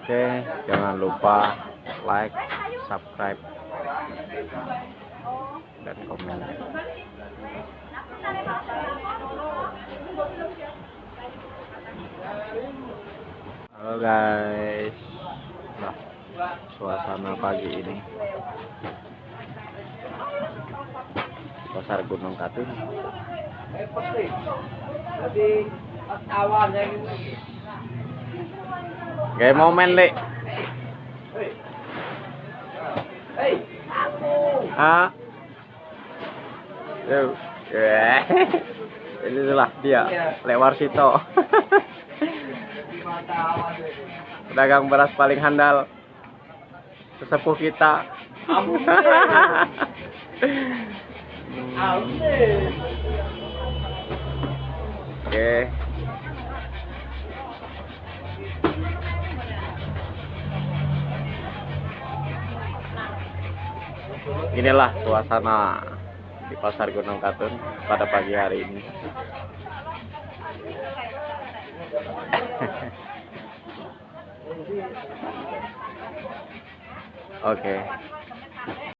Oke, jangan lupa like, subscribe, dan komen. Halo guys, nah suasana pagi ini pasar Gunung Katun. Jadi awannya gitu. Kayak momen le, Hei, aku. ah, Tuh. Ini adalah dia, lewar Sito. Pedagang beras paling handal sesepuh kita Ampun. Aune. Inilah suasana di pasar Gunung Katun pada pagi hari ini. Oke